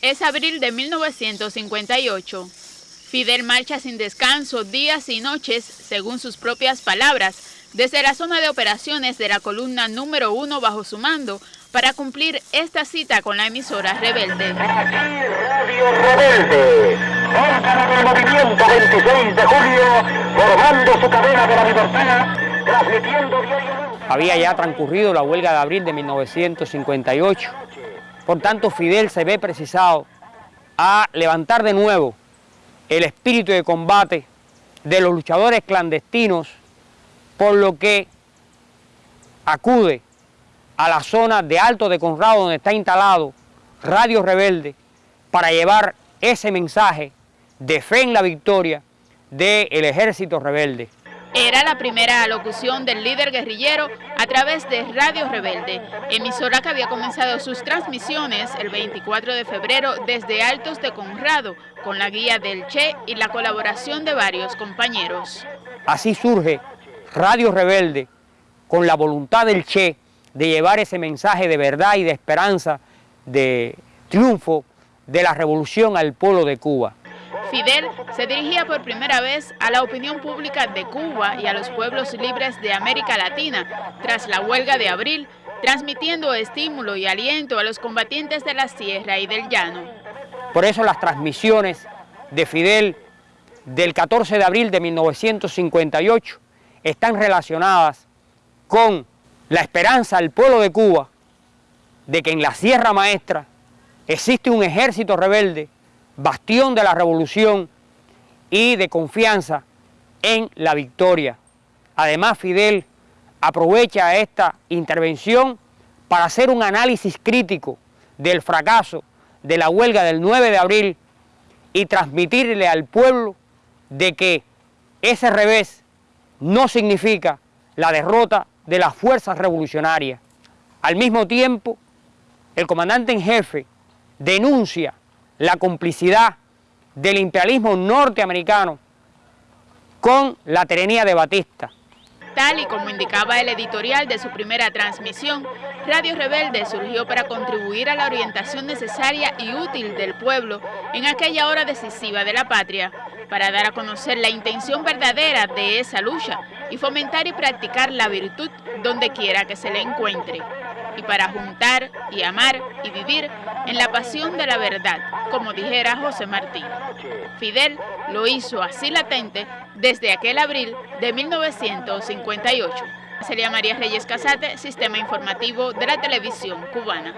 Es abril de 1958. Fidel marcha sin descanso días y noches, según sus propias palabras, desde la zona de operaciones de la columna número uno bajo su mando para cumplir esta cita con la emisora Rebelde. Aquí Radio Rebelde, órgano del movimiento 26 de julio, formando su cadena de la libertad, transmitiendo diariamente. Había ya transcurrido la huelga de abril de 1958, por tanto Fidel se ve precisado a levantar de nuevo el espíritu de combate de los luchadores clandestinos, por lo que acude a la zona de Alto de Conrado donde está instalado Radio Rebelde para llevar ese mensaje de fe en la victoria del ejército rebelde. Era la primera alocución del líder guerrillero a través de Radio Rebelde, emisora que había comenzado sus transmisiones el 24 de febrero desde Altos de Conrado, con la guía del Che y la colaboración de varios compañeros. Así surge Radio Rebelde, con la voluntad del Che de llevar ese mensaje de verdad y de esperanza, de triunfo de la revolución al pueblo de Cuba. Fidel se dirigía por primera vez a la opinión pública de Cuba y a los pueblos libres de América Latina tras la huelga de abril, transmitiendo estímulo y aliento a los combatientes de la sierra y del llano. Por eso las transmisiones de Fidel del 14 de abril de 1958 están relacionadas con la esperanza del pueblo de Cuba de que en la Sierra Maestra existe un ejército rebelde bastión de la revolución y de confianza en la victoria. Además, Fidel aprovecha esta intervención para hacer un análisis crítico del fracaso de la huelga del 9 de abril y transmitirle al pueblo de que ese revés no significa la derrota de las fuerzas revolucionarias. Al mismo tiempo, el comandante en jefe denuncia la complicidad del imperialismo norteamericano con la tiranía de Batista. Tal y como indicaba el editorial de su primera transmisión, Radio Rebelde surgió para contribuir a la orientación necesaria y útil del pueblo en aquella hora decisiva de la patria, para dar a conocer la intención verdadera de esa lucha y fomentar y practicar la virtud donde quiera que se le encuentre y para juntar y amar y vivir en la pasión de la verdad, como dijera José Martí. Fidel lo hizo así latente desde aquel abril de 1958. Sería María Reyes Casate, Sistema Informativo de la Televisión Cubana.